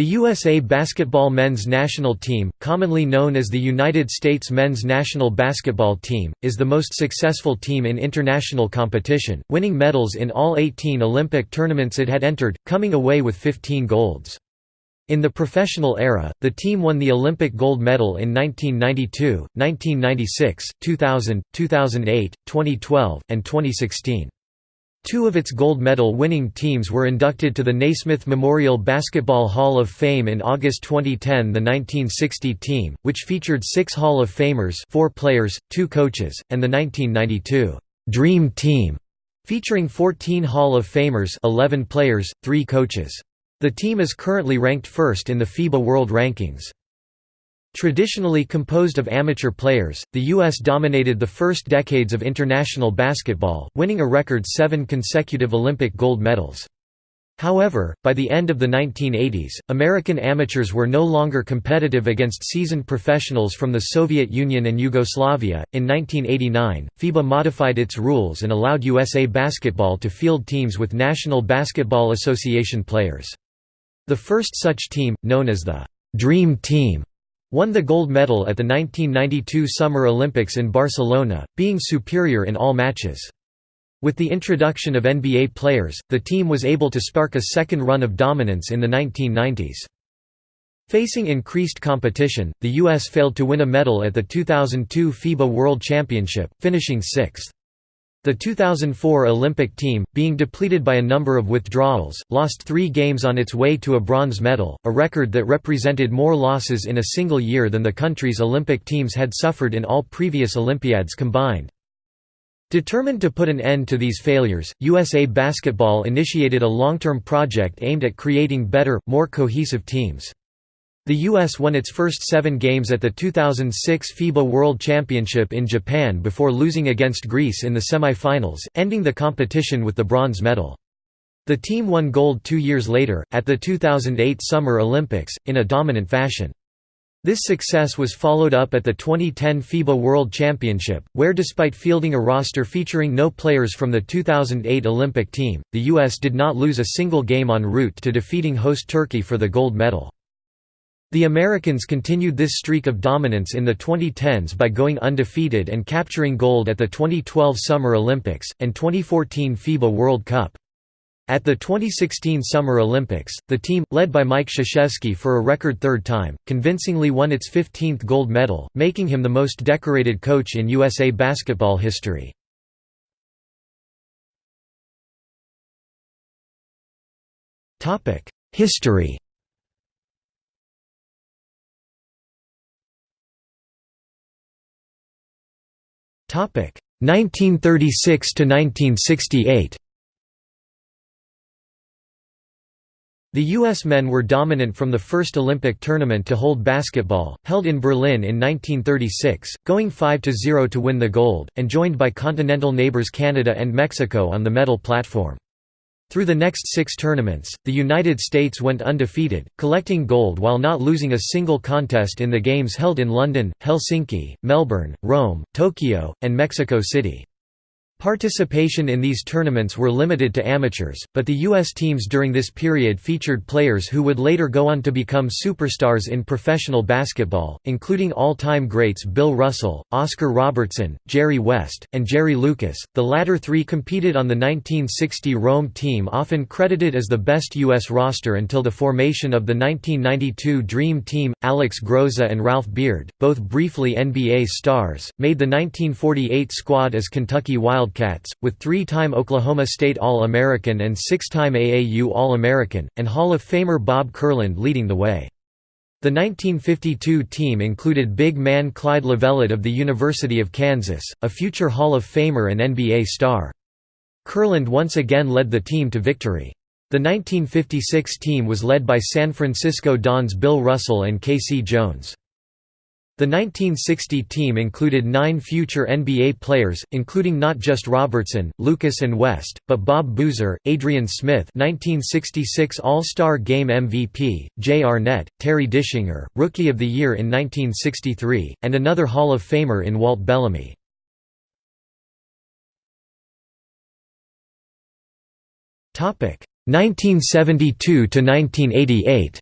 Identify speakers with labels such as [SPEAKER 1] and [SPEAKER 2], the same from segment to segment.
[SPEAKER 1] The USA basketball men's national team, commonly known as the United States men's national basketball team, is the most successful team in international competition, winning medals in all 18 Olympic tournaments it had entered, coming away with 15 golds. In the professional era, the team won the Olympic gold medal in 1992, 1996, 2000, 2008, 2012, and 2016. Two of its gold medal winning teams were inducted to the Naismith Memorial Basketball Hall of Fame in August 2010 the 1960 team, which featured six Hall of Famers four players, two coaches, and the 1992 «Dream Team», featuring 14 Hall of Famers 11 players, three coaches. The team is currently ranked first in the FIBA World Rankings. Traditionally composed of amateur players, the U.S. dominated the first decades of international basketball, winning a record seven consecutive Olympic gold medals. However, by the end of the 1980s, American amateurs were no longer competitive against seasoned professionals from the Soviet Union and Yugoslavia. In 1989, FIBA modified its rules and allowed USA Basketball to field teams with National Basketball Association players. The first such team, known as the Dream Team, Won the gold medal at the 1992 Summer Olympics in Barcelona, being superior in all matches. With the introduction of NBA players, the team was able to spark a second run of dominance in the 1990s. Facing increased competition, the U.S. failed to win a medal at the 2002 FIBA World Championship, finishing sixth. The 2004 Olympic team, being depleted by a number of withdrawals, lost three games on its way to a bronze medal, a record that represented more losses in a single year than the country's Olympic teams had suffered in all previous Olympiads combined. Determined to put an end to these failures, USA Basketball initiated a long-term project aimed at creating better, more cohesive teams. The U.S. won its first seven games at the 2006 FIBA World Championship in Japan before losing against Greece in the semi-finals, ending the competition with the bronze medal. The team won gold two years later, at the 2008 Summer Olympics, in a dominant fashion. This success was followed up at the 2010 FIBA World Championship, where despite fielding a roster featuring no players from the 2008 Olympic team, the U.S. did not lose a single game en route to defeating host Turkey for the gold medal. The Americans continued this streak of dominance in the 2010s by going undefeated and capturing gold at the 2012 Summer Olympics, and 2014 FIBA World Cup. At the 2016 Summer Olympics, the team, led by Mike Krzyzewski for a record third time, convincingly won its 15th gold medal, making him the most decorated coach in USA basketball history. History 1936 to 1968. The U.S. men were dominant from the first Olympic tournament to hold basketball, held in Berlin in 1936, going 5–0 to win the gold, and joined by continental neighbors Canada and Mexico on the medal platform. Through the next six tournaments, the United States went undefeated, collecting gold while not losing a single contest in the games held in London, Helsinki, Melbourne, Rome, Tokyo, and Mexico City. Participation in these tournaments were limited to amateurs, but the U.S. teams during this period featured players who would later go on to become superstars in professional basketball, including all-time greats Bill Russell, Oscar Robertson, Jerry West, and Jerry Lucas. The latter three competed on the 1960 Rome team often credited as the best U.S. roster until the formation of the 1992 Dream Team. Alex Groza and Ralph Beard, both briefly NBA stars, made the 1948 squad as Kentucky Wild Wildcats, with three-time Oklahoma State All-American and six-time AAU All-American, and Hall of Famer Bob Kurland leading the way. The 1952 team included big man Clyde Lovellette of the University of Kansas, a future Hall of Famer and NBA star. Kurland once again led the team to victory. The 1956 team was led by San Francisco Dons Bill Russell and K.C. Jones. The 1960 team included nine future NBA players, including not just Robertson, Lucas and West, but Bob Boozer, Adrian Smith 1966 All-Star Game MVP, Jay Arnette, Terry Dischinger, Rookie of the Year in 1963, and another Hall of Famer in Walt Bellamy. Topic 1972 to 1988.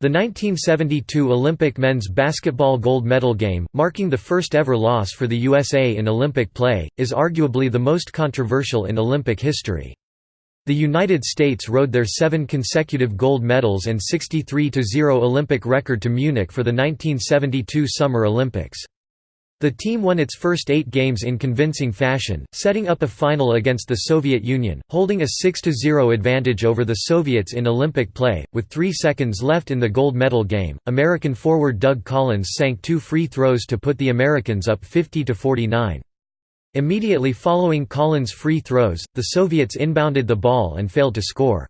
[SPEAKER 1] The 1972 Olympic men's basketball gold medal game, marking the first ever loss for the USA in Olympic play, is arguably the most controversial in Olympic history. The United States rode their seven consecutive gold medals and 63–0 Olympic record to Munich for the 1972 Summer Olympics. The team won its first eight games in convincing fashion, setting up a final against the Soviet Union, holding a 6–0 advantage over the Soviets in Olympic play. With three seconds left in the gold medal game, American forward Doug Collins sank two free throws to put the Americans up 50–49. Immediately following Collins' free throws, the Soviets inbounded the ball and failed to score.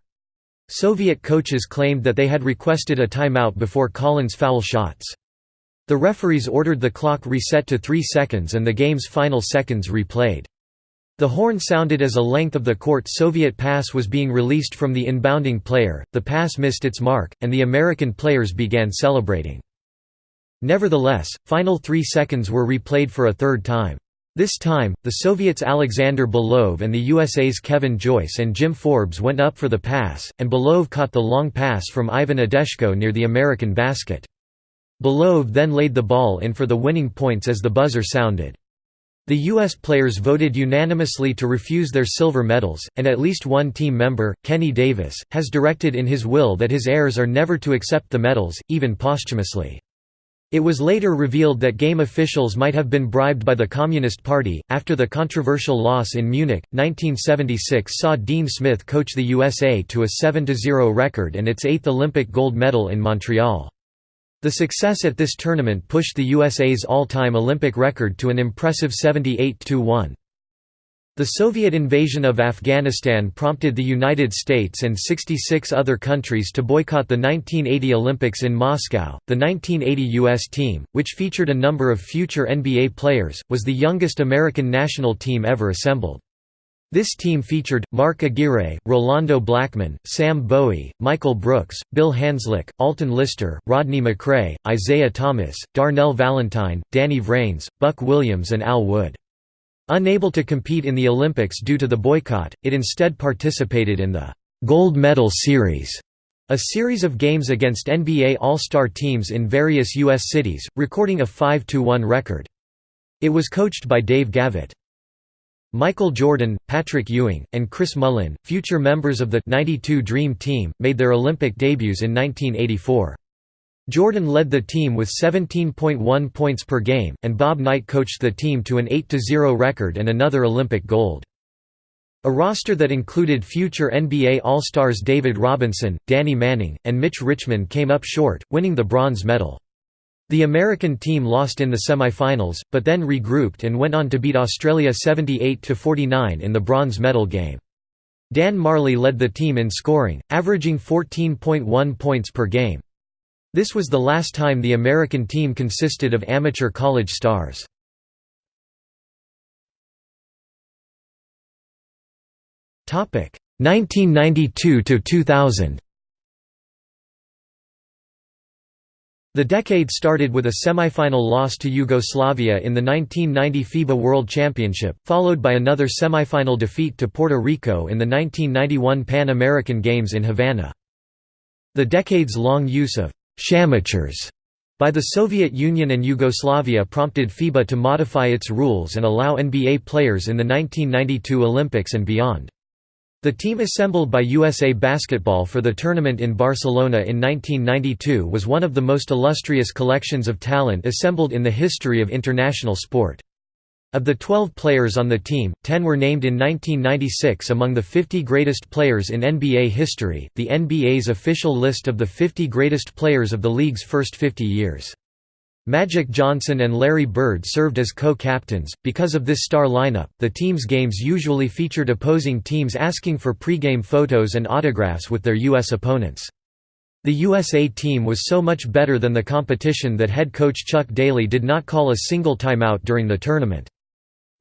[SPEAKER 1] Soviet coaches claimed that they had requested a timeout before Collins' foul shots. The referees ordered the clock reset to 3 seconds and the game's final seconds replayed. The horn sounded as a length of the court Soviet pass was being released from the inbounding player, the pass missed its mark, and the American players began celebrating. Nevertheless, final three seconds were replayed for a third time. This time, the Soviets' Alexander Belov and the USA's Kevin Joyce and Jim Forbes went up for the pass, and Belov caught the long pass from Ivan Edeshko near the American basket. Belov then laid the ball in for the winning points as the buzzer sounded. The U.S. players voted unanimously to refuse their silver medals, and at least one team member, Kenny Davis, has directed in his will that his heirs are never to accept the medals, even posthumously. It was later revealed that game officials might have been bribed by the Communist Party. After the controversial loss in Munich, 1976 saw Dean Smith coach the USA to a 7 0 record and its eighth Olympic gold medal in Montreal. The success at this tournament pushed the USA's all-time Olympic record to an impressive 78–1. The Soviet invasion of Afghanistan prompted the United States and 66 other countries to boycott the 1980 Olympics in Moscow. The 1980 U.S. team, which featured a number of future NBA players, was the youngest American national team ever assembled. This team featured, Mark Aguirre, Rolando Blackman, Sam Bowie, Michael Brooks, Bill Hanzlik, Alton Lister, Rodney McCray, Isiah Thomas, Darnell Valentine, Danny Vranes, Buck Williams and Al Wood. Unable to compete in the Olympics due to the boycott, it instead participated in the «Gold Medal Series», a series of games against NBA All-Star teams in various U.S. cities, recording a 5–1 record. It was coached by Dave Gavitt. Michael Jordan, Patrick Ewing, and Chris Mullin, future members of the 92 Dream Team, made their Olympic debuts in 1984. Jordan led the team with 17.1 points per game, and Bob Knight coached the team to an 8–0 record and another Olympic gold. A roster that included future NBA All-Stars David Robinson, Danny Manning, and Mitch Richmond came up short, winning the bronze medal. The American team lost in the semi-finals, but then regrouped and went on to beat Australia 78–49 in the bronze medal game. Dan Majerle led the team in scoring, averaging 14.1 points per game. This was the last time the American team consisted of amateur college stars. Topic 1992 to 2000. The decade started with a semifinal loss to Yugoslavia in the 1990 FIBA World Championship, followed by another semifinal defeat to Puerto Rico in the 1991 Pan American Games in Havana. The decades-long use of «shamateurs» by the Soviet Union and Yugoslavia prompted FIBA to modify its rules and allow NBA players in the 1992 Olympics and beyond. The team assembled by USA Basketball for the tournament in Barcelona in 1992 was one of the most illustrious collections of talent assembled in the history of international sport. Of the 12 players on the team, 10 were named in 1996 among the 50 greatest players in NBA history, the NBA's official list of the 50 greatest players of the league's first 50 years. Magic Johnson and Larry Bird served as co-captains. Because of this star lineup, the team's games usually featured opposing teams asking for pregame photos and autographs with their U.S. opponents. The USA team was so much better than the competition that head coach Chuck Daly did not call a single timeout during the tournament.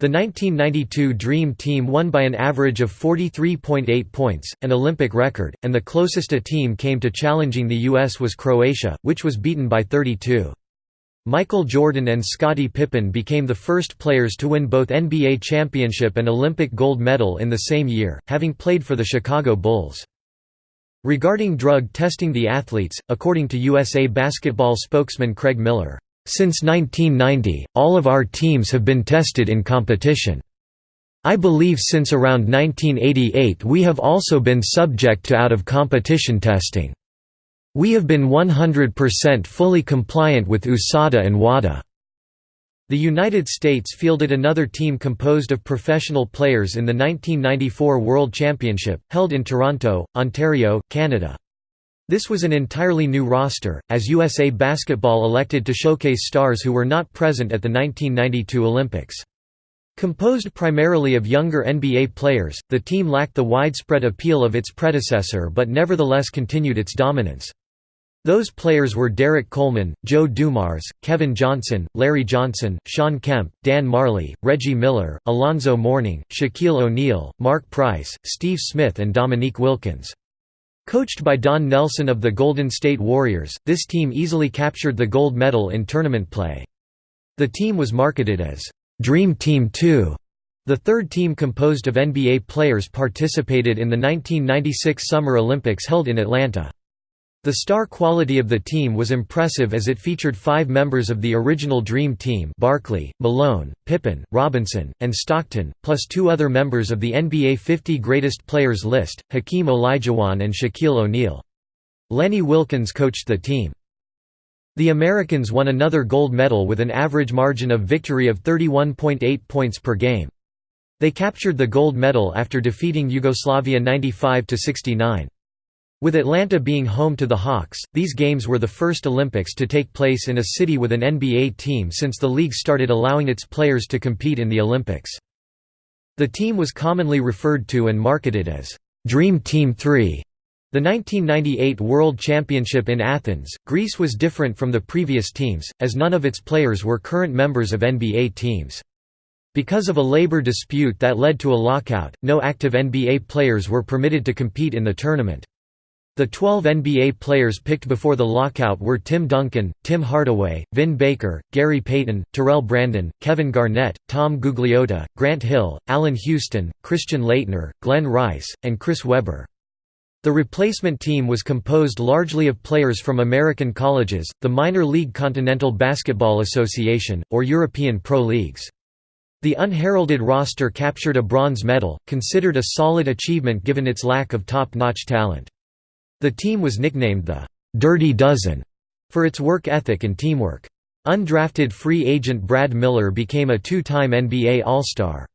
[SPEAKER 1] The 1992 Dream Team won by an average of 43.8 points, an Olympic record, and the closest a team came to challenging the U.S. was Croatia, which was beaten by 32. Michael Jordan and Scottie Pippen became the first players to win both NBA championship and Olympic gold medal in the same year, having played for the Chicago Bulls. Regarding drug testing the athletes, according to USA Basketball spokesman Craig Miller, "...since 1990, all of our teams have been tested in competition. I believe since around 1988 we have also been subject to out-of-competition testing. We have been 100% fully compliant with USADA and WADA." The United States fielded another team composed of professional players in the 1994 World Championship, held in Toronto, Ontario, Canada. This was an entirely new roster, as USA Basketball elected to showcase stars who were not present at the 1992 Olympics. Composed primarily of younger NBA players, the team lacked the widespread appeal of its predecessor but nevertheless continued its dominance. Those players were Derrick Coleman, Joe Dumars, Kevin Johnson, Larry Johnson, Shawn Kemp, Dan Majerle, Reggie Miller, Alonzo Mourning, Shaquille O'Neal, Mark Price, Steve Smith and Dominique Wilkins. Coached by Don Nelson of the Golden State Warriors, this team easily captured the gold medal in tournament play. The team was marketed as, "'Dream Team 2'". The third team composed of NBA players participated in the 1996 Summer Olympics held in Atlanta. The star quality of the team was impressive as it featured five members of the original Dream Team Barkley, Malone, Pippen, Robinson, and Stockton, plus two other members of the NBA 50 Greatest Players list, Hakeem Olajuwon and Shaquille O'Neal. Lenny Wilkens coached the team. The Americans won another gold medal with an average margin of victory of 31.8 points per game. They captured the gold medal after defeating Yugoslavia 95–69. With Atlanta being home to the Hawks, these games were the first Olympics to take place in a city with an NBA team since the league started allowing its players to compete in the Olympics. The team was commonly referred to and marketed as, "'Dream Team 3'. The 1998 World Championship in Athens, Greece was different from the previous teams, as none of its players were current members of NBA teams. Because of a labor dispute that led to a lockout, no active NBA players were permitted to compete in the tournament. The 12 NBA players picked before the lockout were Tim Duncan, Tim Hardaway, Vin Baker, Gary Payton, Terrell Brandon, Kevin Garnett, Tom Gugliotta, Grant Hill, Allan Houston, Christian Laettner, Glen Rice, and Chris Webber. The replacement team was composed largely of players from American colleges, the minor league Continental Basketball Association, or European pro leagues. The unheralded roster captured a bronze medal, considered a solid achievement given its lack of top-notch talent. The team was nicknamed the "'Dirty Dozen' for its work ethic and teamwork. Undrafted free agent Brad Miller became a two-time NBA All-Star.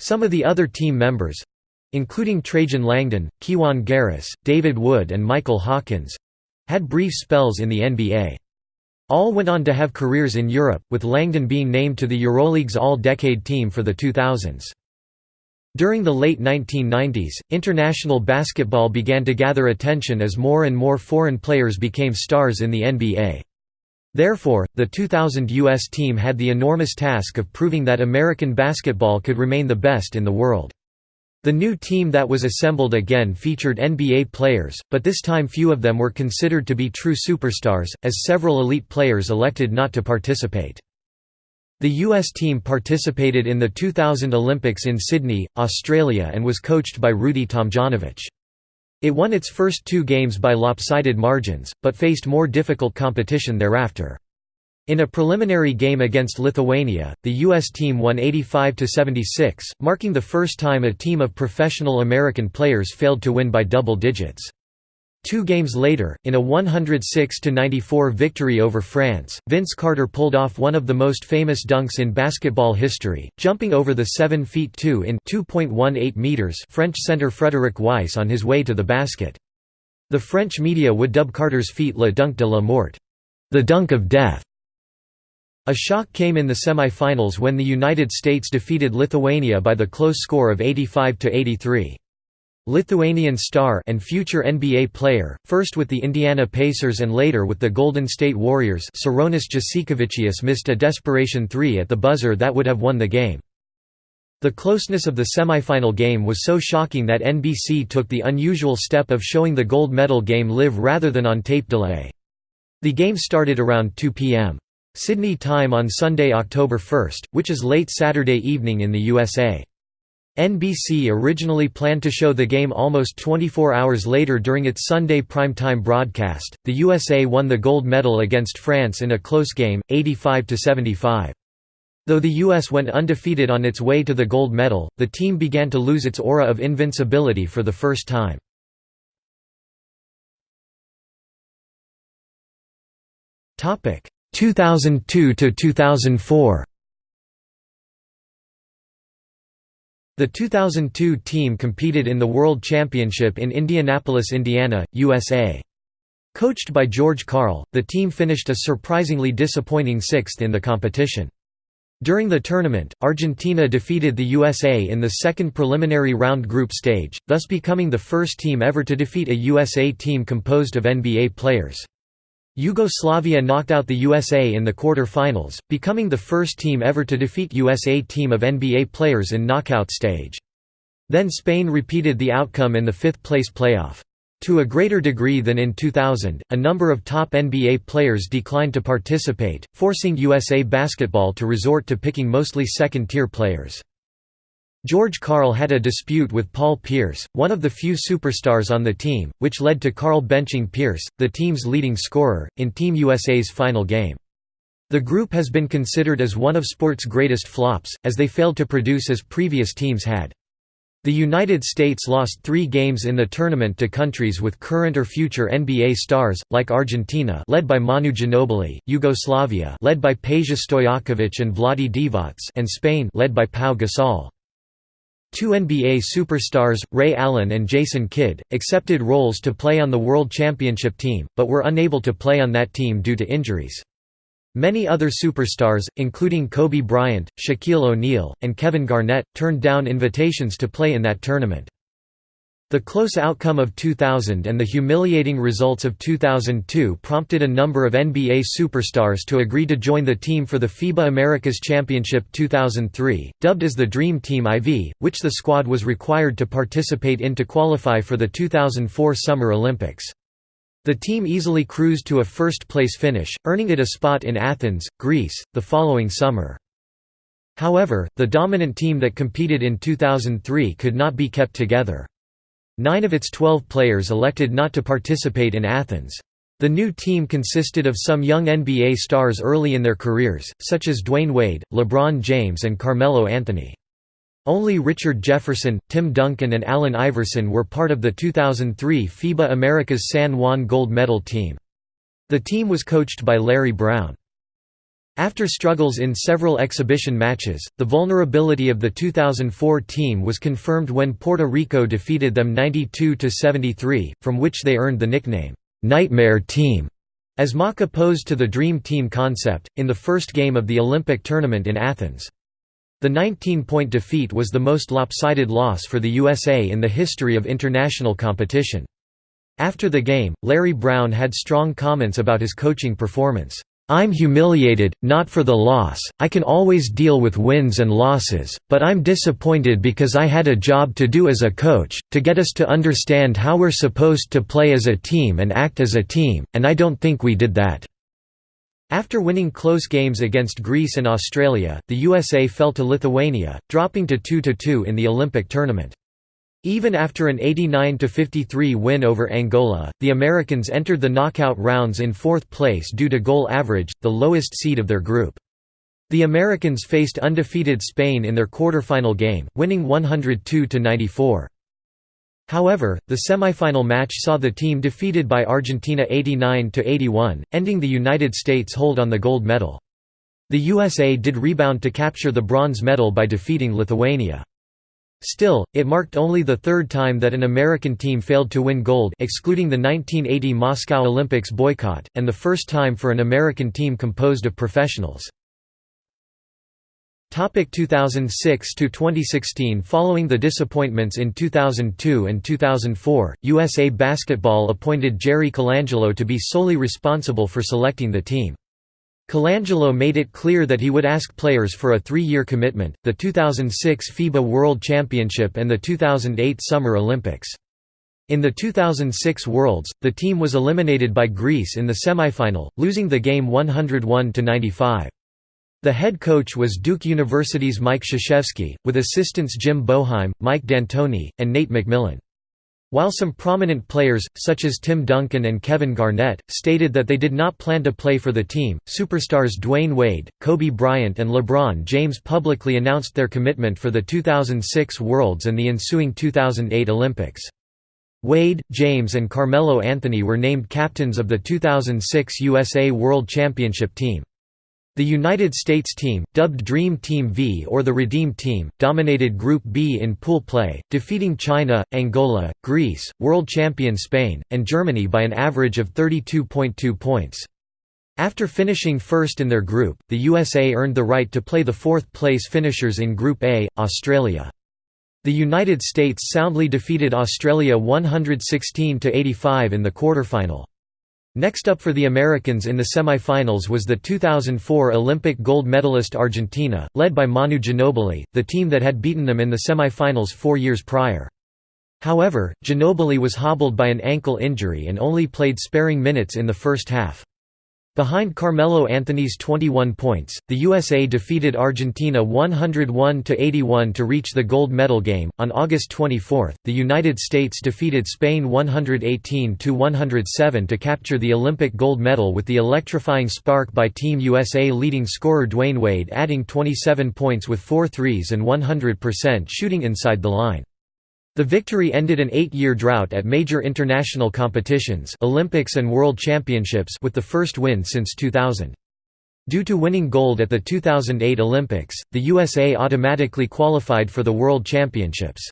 [SPEAKER 1] Some of the other team members—including Trajan Langdon, Kiwane Garris, David Wood and Michael Hawkins—had brief spells in the NBA. All went on to have careers in Europe, with Langdon being named to the Euroleague's All-Decade team for the 2000s. During the late 1990s, international basketball began to gather attention as more and more foreign players became stars in the NBA. Therefore, the 2000 U.S. team had the enormous task of proving that American basketball could remain the best in the world. The new team that was assembled again featured NBA players, but this time few of them were considered to be true superstars, as several elite players elected not to participate. The U.S. team participated in the 2000 Olympics in Sydney, Australia and was coached by Rudy Tomjanovich. It won its first two games by lopsided margins, but faced more difficult competition thereafter. In a preliminary game against Lithuania, the U.S. team won 85–76, marking the first time a team of professional American players failed to win by double digits. Two games later, in a 106–94 victory over France, Vince Carter pulled off one of the most famous dunks in basketball history, jumping over the 7 feet 2 in 2.18 meters French center Frédéric Weiss on his way to the basket. The French media would dub Carter's feat le dunk de la mort, the dunk of death. A shock came in the semi-finals when the United States defeated Lithuania by the close score of 85 to 83. Lithuanian star and future NBA player, first with the Indiana Pacers and later with the Golden State Warriors Sarunas Jasikevičius missed a desperation three at the buzzer that would have won the game. The closeness of the semifinal game was so shocking that NBC took the unusual step of showing the gold medal game live rather than on tape delay. The game started around 2 p.m. Sydney time on Sunday, October 1, which is late Saturday evening in the USA. NBC originally planned to show the game almost 24 hours later during its Sunday primetime broadcast. The USA won the gold medal against France in a close game, 85 to 75. Though the US went undefeated on its way to the gold medal, the team began to lose its aura of invincibility for the first time. Topic 2002 to 2004. The 2002 team competed in the World Championship in Indianapolis, Indiana, USA. Coached by George Karl, the team finished a surprisingly disappointing sixth in the competition. During the tournament, Argentina defeated the USA in the second preliminary round group stage, thus becoming the first team ever to defeat a USA team composed of NBA players. Yugoslavia knocked out the USA in the quarter-finals, becoming the first team ever to defeat USA team of NBA players in knockout stage. Then Spain repeated the outcome in the fifth-place playoff. To a greater degree than in 2000, a number of top NBA players declined to participate, forcing USA Basketball to resort to picking mostly second-tier players. George Karl had a dispute with Paul Pierce, one of the few superstars on the team, which led to Karl benching Pierce, the team's leading scorer, in Team USA's final game. The group has been considered as one of sport's greatest flops, as they failed to produce as previous teams had. The United States lost three games in the tournament to countries with current or future NBA stars, like Argentina led by Manu Ginobili, Yugoslavia led by Peja Stojakovic and Vlade Divac and Spain led by Pau Gasol. Two NBA superstars, Ray Allen and Jason Kidd, accepted roles to play on the World Championship team, but were unable to play on that team due to injuries. Many other superstars, including Kobe Bryant, Shaquille O'Neal, and Kevin Garnett, turned down invitations to play in that tournament. The close outcome of 2000 and the humiliating results of 2002 prompted a number of NBA superstars to agree to join the team for the FIBA Americas Championship 2003, dubbed as the Dream Team IV, which the squad was required to participate in to qualify for the 2004 Summer Olympics. The team easily cruised to a first-place finish, earning it a spot in Athens, Greece, the following summer. However, the dominant team that competed in 2003 could not be kept together. Nine of its twelve players elected not to participate in Athens. The new team consisted of some young NBA stars early in their careers, such as Dwyane Wade, LeBron James and Carmelo Anthony. Only Richard Jefferson, Tim Duncan and Allen Iverson were part of the 2003 FIBA Americas San Juan gold medal team. The team was coached by Larry Brown. After struggles in several exhibition matches, the vulnerability of the 2004 team was confirmed when Puerto Rico defeated them 92–73, from which they earned the nickname, "'Nightmare Team' as mock opposed to the Dream Team concept, in the first game of the Olympic tournament in Athens. The 19-point defeat was the most lopsided loss for the USA in the history of international competition. After the game, Larry Brown had strong comments about his coaching performance. I'm humiliated, not for the loss, I can always deal with wins and losses, but I'm disappointed because I had a job to do as a coach, to get us to understand how we're supposed to play as a team and act as a team, and I don't think we did that." After winning close games against Greece and Australia, the USA fell to Lithuania, dropping to 2–2 in the Olympic tournament. Even after an 89–53 win over Angola, the Americans entered the knockout rounds in fourth place due to goal average, the lowest seed of their group. The Americans faced undefeated Spain in their quarterfinal game, winning 102–94. However, the semifinal match saw the team defeated by Argentina 89–81, ending the United States' hold on the gold medal. The USA did rebound to capture the bronze medal by defeating Lithuania. Still, it marked only the third time that an American team failed to win gold excluding the 1980 Moscow Olympics boycott, and the first time for an American team composed of professionals. 2006 to 2016 Following the disappointments in 2002 and 2004, USA Basketball appointed Jerry Colangelo to be solely responsible for selecting the team. Colangelo made it clear that he would ask players for a three-year commitment, the 2006 FIBA World Championship and the 2008 Summer Olympics. In the 2006 Worlds, the team was eliminated by Greece in the semifinal, losing the game 101–95. The head coach was Duke University's Mike Krzyzewski, with assistants Jim Boeheim, Mike D'Antoni, and Nate McMillan. While some prominent players, such as Tim Duncan and Kevin Garnett, stated that they did not plan to play for the team, superstars Dwyane Wade, Kobe Bryant and LeBron James publicly announced their commitment for the 2006 Worlds and the ensuing 2008 Olympics. Wade, James and Carmelo Anthony were named captains of the 2006 USA World Championship team. The United States team, dubbed Dream Team V or the Redeem Team, dominated Group B in pool play, defeating China, Angola, Greece, world champion Spain, and Germany by an average of 32.2 points. After finishing first in their group, the USA earned the right to play the fourth-place finishers in Group A, Australia. The United States soundly defeated Australia 116–85 in the quarterfinal. Next up for the Americans in the semi-finals was the 2004 Olympic gold medalist Argentina, led by Manu Ginobili, the team that had beaten them in the semi-finals four years prior. However, Ginobili was hobbled by an ankle injury and only played sparing minutes in the first half. Behind Carmelo Anthony's 21 points, the USA defeated Argentina 101–81 to reach the gold medal game. On August 24, the United States defeated Spain 118–107 to capture the Olympic gold medal with the electrifying spark by Team USA leading scorer Dwyane Wade adding 27 points with four threes and 100% shooting inside the line. The victory ended an eight-year drought at major international competitions Olympics and World Championships with the first win since 2000. Due to winning gold at the 2008 Olympics, the USA automatically qualified for the World Championships.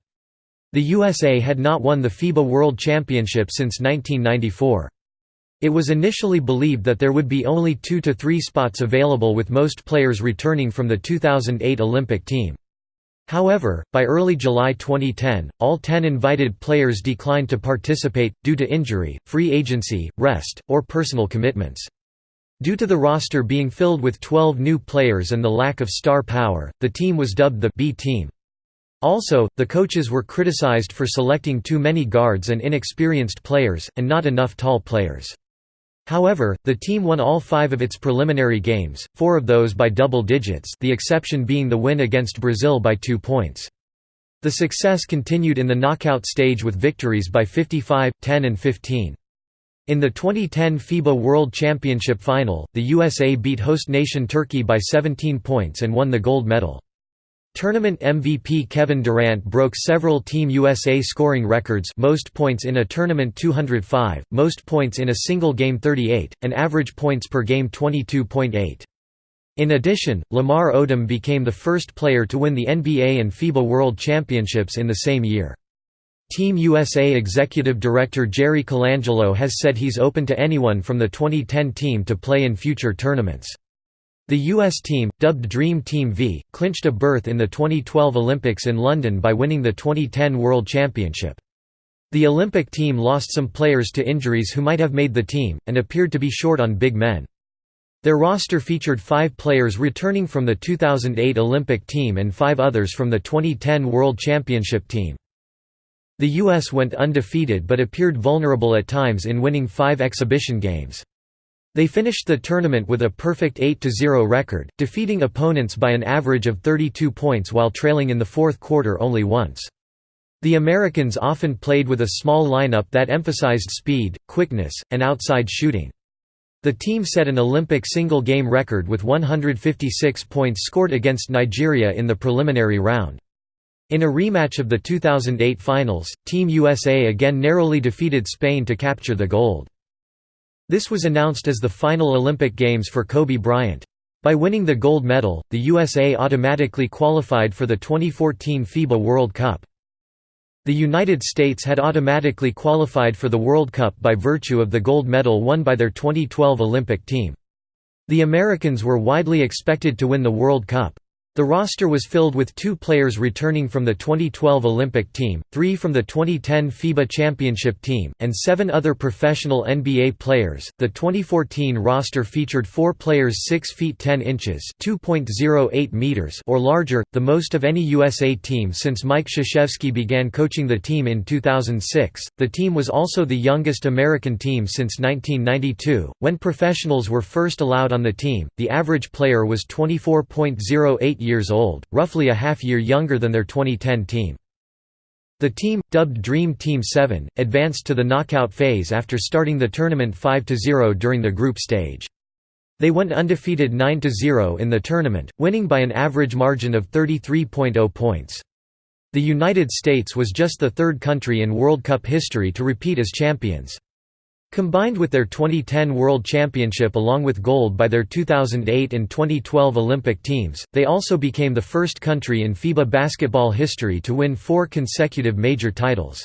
[SPEAKER 1] The USA had not won the FIBA World Championship since 1994. It was initially believed that there would be only two to three spots available with most players returning from the 2008 Olympic team. However, by early July 2010, all 10 invited players declined to participate, due to injury, free agency, rest, or personal commitments. Due to the roster being filled with 12 new players and the lack of star power, the team was dubbed the B team. Also, the coaches were criticized for selecting too many guards and inexperienced players, and not enough tall players. However, the team won all five of its preliminary games, four of those by double digits the exception being the win against Brazil by two points. The success continued in the knockout stage with victories by 55, 10 and 15. In the 2010 FIBA World Championship final, the USA beat host nation Turkey by 17 points and won the gold medal. Tournament MVP Kevin Durant broke several Team USA scoring records most points in a tournament 205, most points in a single game 38, and average points per game 22.8. In addition, Lamar Odom became the first player to win the NBA and FIBA World Championships in the same year. Team USA Executive Director Jerry Colangelo has said he's open to anyone from the 2010 team to play in future tournaments. The U.S. team, dubbed Dream Team V, clinched a berth in the 2012 Olympics in London by winning the 2010 World Championship. The Olympic team lost some players to injuries who might have made the team, and appeared to be short on big men. Their roster featured five players returning from the 2008 Olympic team and five others from the 2010 World Championship team. The U.S. went undefeated but appeared vulnerable at times in winning five exhibition games. They finished the tournament with a perfect 8–0 record, defeating opponents by an average of 32 points while trailing in the fourth quarter only once. The Americans often played with a small lineup that emphasized speed, quickness, and outside shooting. The team set an Olympic single-game record with 156 points scored against Nigeria in the preliminary round. In a rematch of the 2008 finals, Team USA again narrowly defeated Spain to capture the gold. This was announced as the final Olympic Games for Kobe Bryant. By winning the gold medal, the USA automatically qualified for the 2014 FIBA World Cup. The United States had automatically qualified for the World Cup by virtue of the gold medal won by their 2012 Olympic team. The Americans were widely expected to win the World Cup. The roster was filled with two players returning from the 2012 Olympic team, three from the 2010 FIBA Championship team, and seven other professional NBA players. The 2014 roster featured four players 6 feet 10 inches (2.08 meters) or larger, the most of any USA team since Mike Krzyzewski began coaching the team in 2006. The team was also the youngest American team since 1992, when professionals were first allowed on the team. The average player was 24.08 years old, roughly a half year younger than their 2010 team. The team, dubbed Dream Team 7, advanced to the knockout phase after starting the tournament 5–0 during the group stage. They went undefeated 9–0 in the tournament, winning by an average margin of 33.0 points. The United States was just the third country in World Cup history to repeat as champions. Combined with their 2010 World Championship along with gold by their 2008 and 2012 Olympic teams, they also became the first country in FIBA basketball history to win four consecutive major titles.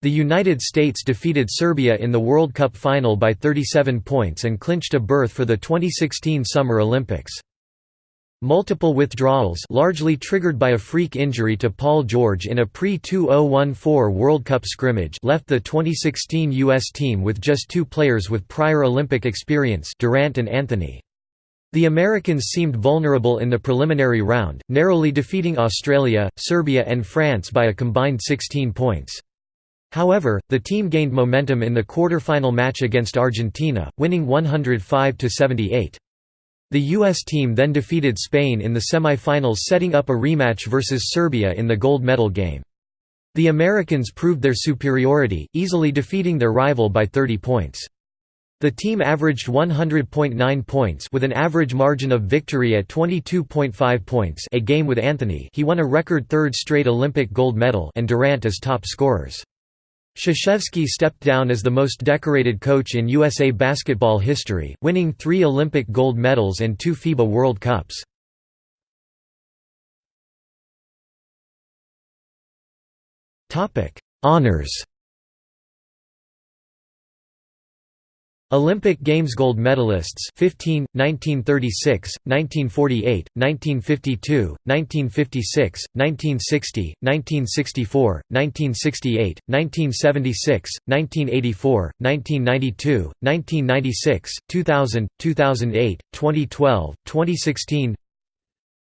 [SPEAKER 1] The United States defeated Serbia in the World Cup final by 37 points and clinched a berth for the 2016 Summer Olympics. Multiple withdrawals largely triggered by a freak injury to Paul George in a pre-2014 World Cup scrimmage left the 2016 U.S. team with just two players with prior Olympic experience Durant and Anthony. The Americans seemed vulnerable in the preliminary round, narrowly defeating Australia, Serbia and France by a combined 16 points. However, the team gained momentum in the quarter-final match against Argentina, winning 105–78. The U.S. team then defeated Spain in the semi-finals setting up a rematch versus Serbia in the gold medal game. The Americans proved their superiority, easily defeating their rival by 30 points. The team averaged 100.9 points with an average margin of victory at 22.5 points a game with Anthony he won a record third straight Olympic gold medal and Durant as top scorers. Krzyzewski stepped down as the most decorated coach in USA basketball history, winning three Olympic gold medals and two FIBA World Cups. Honors Olympic Games gold medalists 15, 1936, 1948, 1952, 1956, 1960, 1964, 1968, 1976, 1984, 1992, 1996, 2000, 2008, 2012, 2016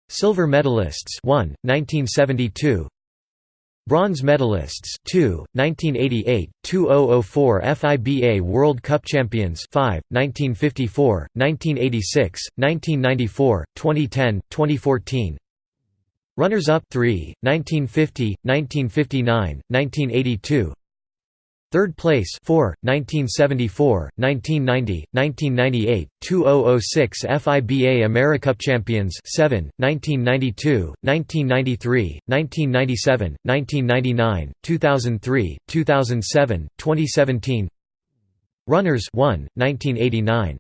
[SPEAKER 1] Silver medalists 1, 1972 Bronze medalists 2, 1988, 2004 FIBA World Cup champions 5, 1954, 1986, 1994, 2010, 2014 Runners-up 3, 1950, 1959, 1982 Third place 4, 1974, 1990, 1998, 2006 FIBA AmeriCup champions 7, 1992, 1993, 1997, 1999, 2003, 2007, 2017 Runners 1, 1989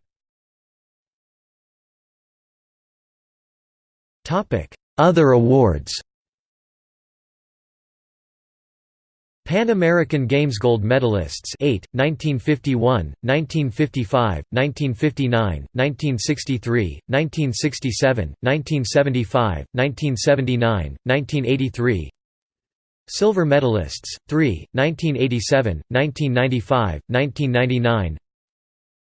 [SPEAKER 1] Other awards Pan American Games gold medalists 8, 1951, 1955, 1959, 1963, 1967, 1975, 1979, 1983 Silver medalists 3, 1987, 1995, 1999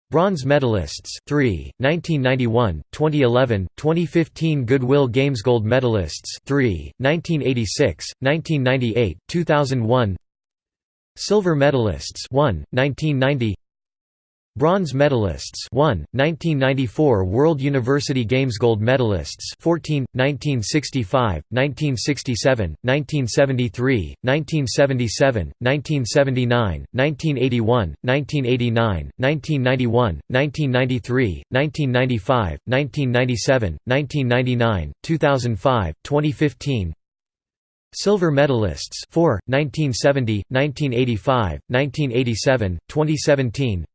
[SPEAKER 1] Bronze medalists 3, 1991, 2011, 2015 Goodwill Games Gold medalists 3, 1986, 1998, 2001 Silver medalists 1, 1990 Bronze medalists 1, 1994 World University Games Gold medalists 14, 1965, 1967, 1973, 1977, 1979, 1981, 1989, 1991, 1993, 1995, 1997, 1999, 2005, 2015 Silver medalists 4, 1970, 1985, 1987, 2017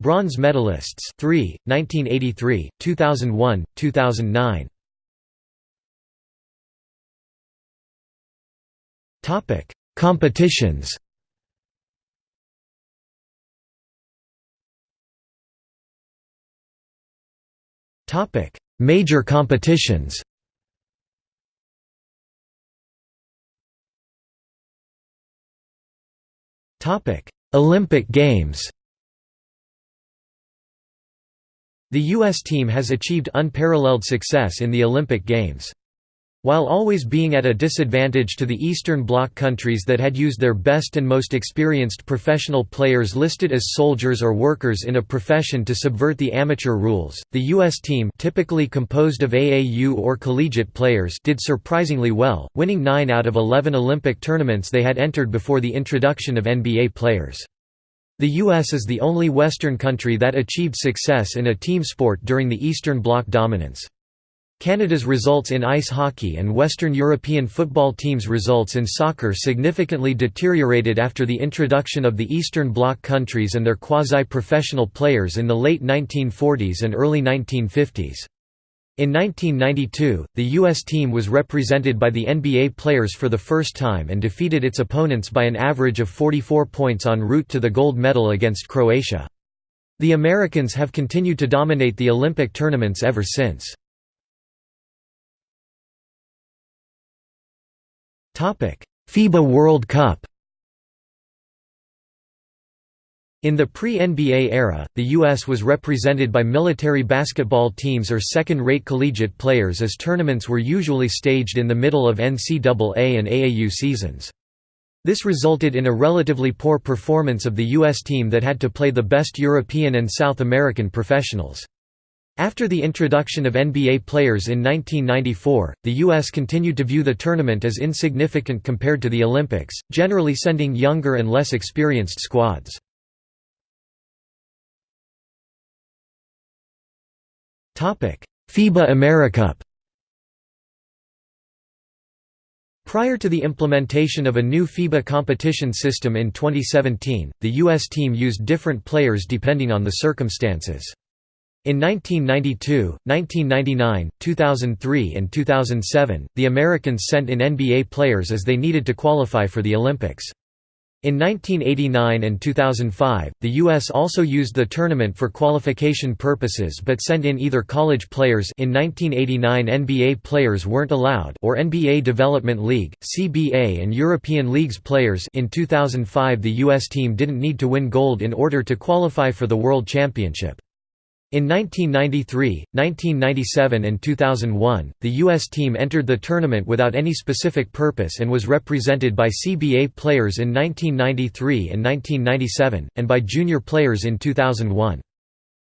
[SPEAKER 1] Bronze medalists 3, 1983, 2001, 2009 Topic: Competitions. Topic: Major competitions. Olympic Games The U.S. team has achieved unparalleled success in the Olympic Games. While always being at a disadvantage to the Eastern Bloc countries that had used their best and most experienced professional players listed as soldiers or workers in a profession to subvert the amateur rules, the U.S. team typically composed of AAU or collegiate players did surprisingly well, winning 9 out of 11 Olympic tournaments they had entered before the introduction of NBA players. The U.S. is the only Western country that achieved success in a team sport during the Eastern Bloc dominance. Canada's results in ice hockey and Western European football teams' results in soccer significantly deteriorated after the introduction of the Eastern Bloc countries and their quasi-professional players in the late 1940s and early 1950s. In 1992, the U.S. team was represented by the NBA players for the first time and defeated its opponents by an average of 44 points en route to the gold medal against Croatia. The Americans have continued to dominate the Olympic tournaments ever since. FIBA World Cup In the pre-NBA era, the U.S. was represented by military basketball teams or second-rate collegiate players as tournaments were usually staged in the middle of NCAA and AAU seasons. This resulted in a relatively poor performance of the U.S. team that had to play the best European and South American professionals. After the introduction of NBA players in 1994, the U.S. continued to view the tournament as insignificant compared to the Olympics, generally sending younger and less experienced squads. FIBA AmeriCup Prior to the implementation of a new FIBA competition system in 2017, the U.S. team used different players depending on the circumstances. In 1992, 1999, 2003 and 2007, the Americans sent in NBA players as they needed to qualify for the Olympics. In 1989 and 2005, the U.S. also used the tournament for qualification purposes but sent in either college players in 1989 NBA players weren't allowed or NBA Development League, CBA and European Leagues players in 2005 the U.S. team didn't need to win gold in order to qualify for the World Championship. In 1993, 1997 and 2001, the U.S. team entered the tournament without any specific purpose and was represented by CBA players in 1993 and 1997, and by junior players in 2001.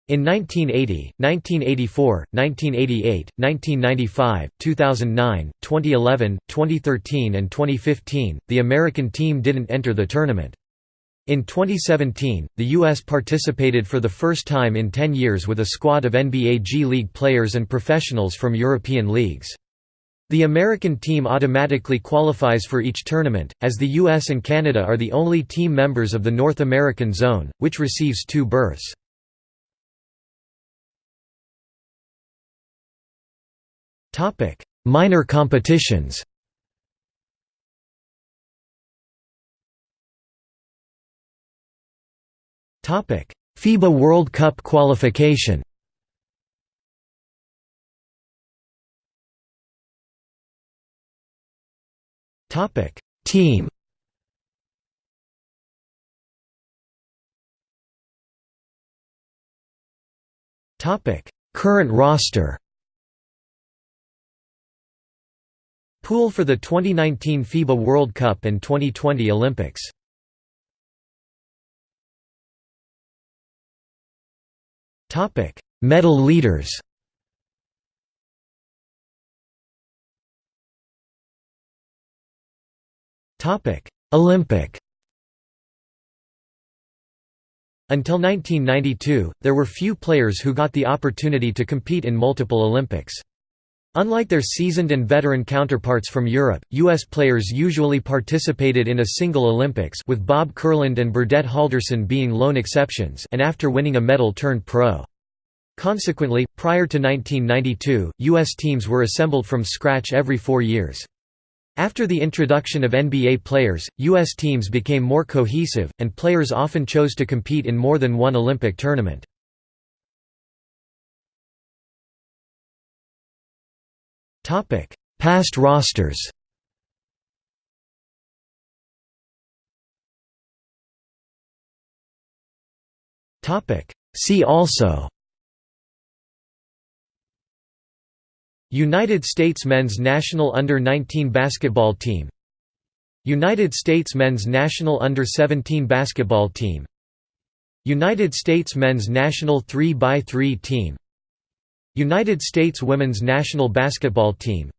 [SPEAKER 1] In 1980, 1984, 1988, 1995, 2009, 2011, 2013 and 2015, the American team didn't enter the tournament. In 2017, the U.S. participated for the first time in 10 years with a squad of NBA G League players and professionals from European leagues. The American team automatically qualifies for each tournament, as the US and Canada are the only team members of the North American Zone, which receives two berths. Minor competitions FIBA World Cup qualification Team. Topic: Current roster. Pool for the 2019 FIBA World Cup and 2020 Olympics. Topic: Medal leaders. Topic: Olympic. Until 1992, there were few players who got the opportunity to compete in multiple Olympics. Unlike their seasoned and veteran counterparts from Europe, U.S. players usually participated in a single Olympics with Bob Kurland and Burdette Haldorson being lone exceptions and after winning a medal turned pro. Consequently, prior to 1992, U.S. teams were assembled from scratch every four years. After the introduction of NBA players, U.S. teams became more cohesive, and players often chose to compete in more than one Olympic tournament. Past rosters. See also. United States men's national under-19 basketball team. United States men's national under-17 basketball team. United States men's national 3x3 team United States women's national basketball team.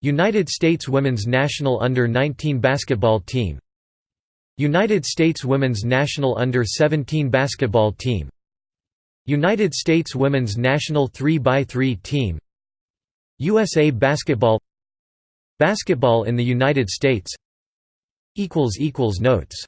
[SPEAKER 1] United States women's national under-19 basketball team. United States women's national under-17 basketball team. United States women's national 3x3 team. USA Basketball. Basketball in the United States. Notes